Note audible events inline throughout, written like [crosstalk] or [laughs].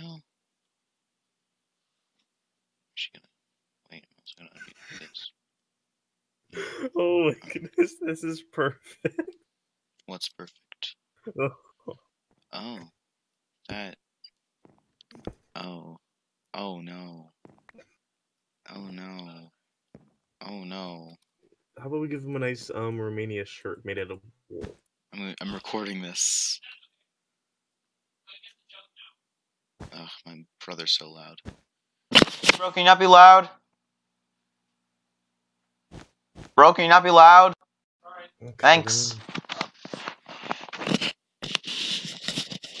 go. She gonna wait. I was gonna undo this. [laughs] Oh my goodness, this is perfect. What's perfect? Oh, [laughs] Oh, that. Oh, oh no. Oh no. Oh no. How about we give him a nice um Romania shirt made out of wool? I'm I'm recording this. Ugh, my brother's so loud. Bro, can you not be loud? Bro, can you not be loud? Okay, Thanks.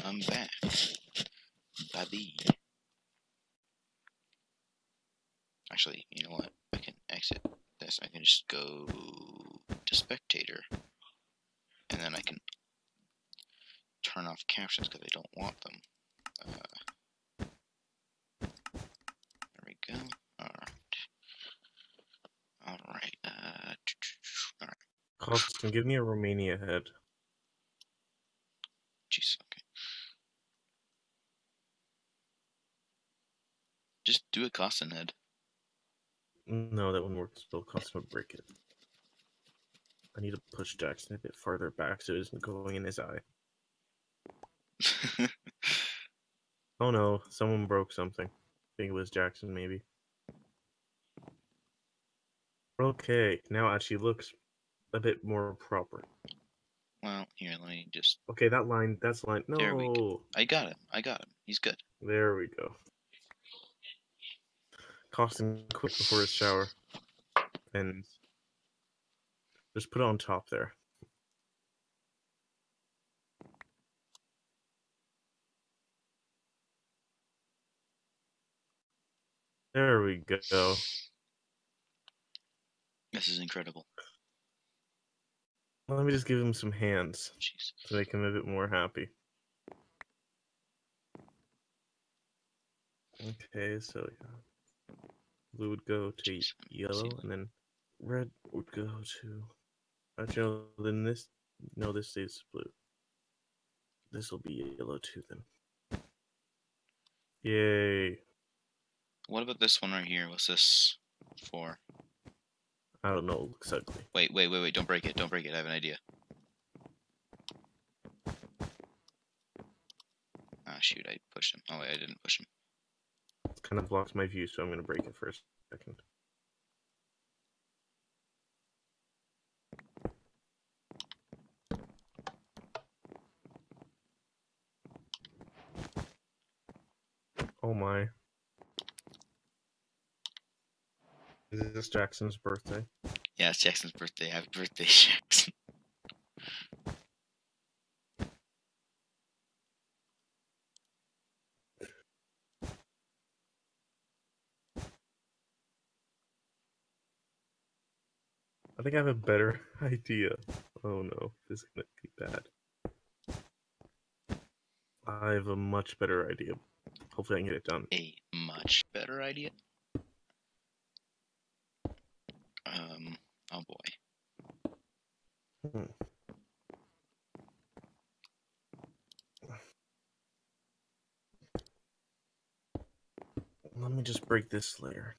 I'm back. Baby. Actually, you know what? I can exit this. I can just go to spectator. And then I can turn off captions because I don't want them. Uh, there we go. Alright. Alright. Uh, Austin, give me a Romania head. Jeez, okay. Just do a Costin head. No, that one works. Still, Austin would break it. I need to push Jackson a bit farther back so it isn't going in his eye. [laughs] Oh no, someone broke something. I think it was Jackson, maybe. Okay, now it actually looks a bit more proper. well, here, let me just. Okay, that line, that's line. No, There we go. I got him. I got him. He's good. there we go. Costin quick before his shower, and just put it on top there. There we go. This is incredible. Let me just give him some hands Jeez. to make him a bit more happy. Okay, so yeah. blue would go to Jeez, let me see yellow, and then red would go to. Actually, no, then this. No, this stays blue. This will be yellow too then. Yay! What about this one right here? What's this for? I don't know. It looks ugly. Wait, wait, wait, wait. Don't break it. Don't break it. I have an idea. Ah, shoot. I pushed him. Oh, wait, I didn't push him. It kind of blocks my view, so I'm gonna break it for a second. Oh my. Is this Jackson's birthday? Yeah, it's Jackson's birthday. Happy birthday, [laughs] Jackson. I think I have a better [laughs] idea. Oh no, this is gonna be bad. I have a much better idea. Hopefully I can get it done. A much better idea. Um, oh boy. Hmm. Let me just break this layer.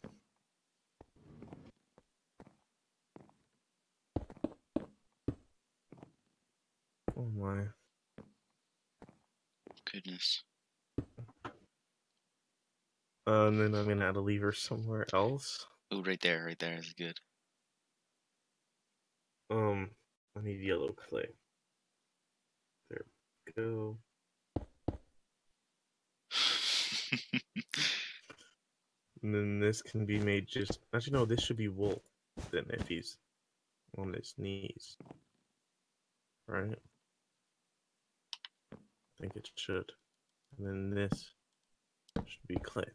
Oh my. Goodness. Uh, and then I'm gonna add a lever somewhere else. Oh, right there, right there is good. Um, I need yellow clay. There we go. [laughs] And then this can be made just. Actually, no, this should be wool. Then if he's on his knees, right? I think it should. And then this should be clay.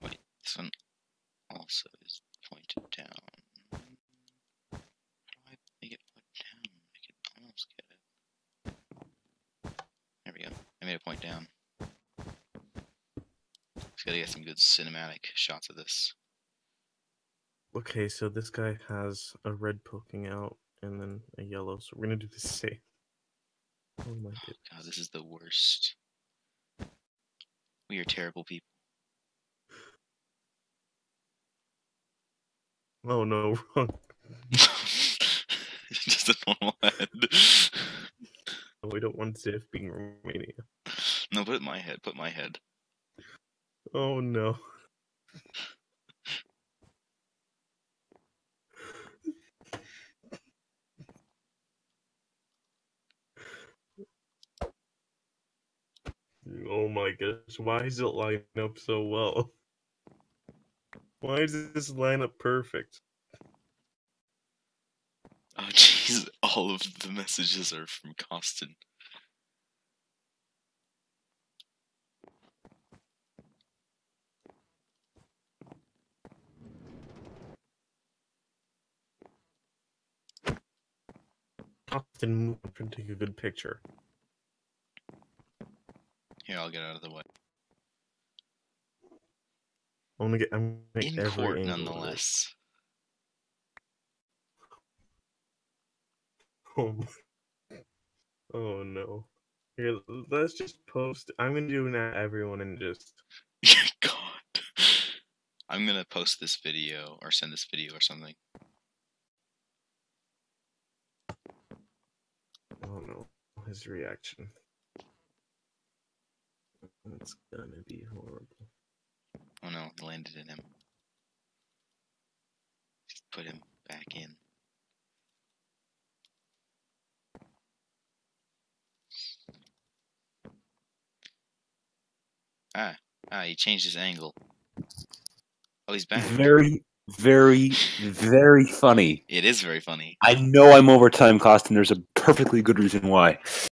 Wait, this one also is pointed down. How do I make it point down? I can almost get it. There we go. I made it point down. Just gotta get some good cinematic shots of this. Okay, so this guy has a red poking out and then a yellow. So we're gonna do the [laughs] same. Oh my oh, goodness. God, this is the worst. We are terrible people. Oh no, [laughs] wrong. [laughs] Just a normal head. We don't want Ziff being Romania. No, put my head. Put my head. Oh no. Oh my gosh, why is it lining up so well? Why is this line up perfect? Oh [laughs] jeez, all of the messages are from Costin. Often move and take a good picture. Here, I'll get out of the way. I'm gonna get I'm gonna In make every court, nonetheless. [laughs] Oh, my- oh no. Here, let's just post. I'm gonna do that everyone and just. [laughs] God. I'm gonna post this video or send this video or something. Oh no, his reaction. It's gonna be horrible. Oh no, it landed in him. Just put him back in. Ah, ah, he changed his angle. Oh, he's back. Very, very, very funny. It is very funny. I know I'm over time cost, and there's a perfectly good reason why.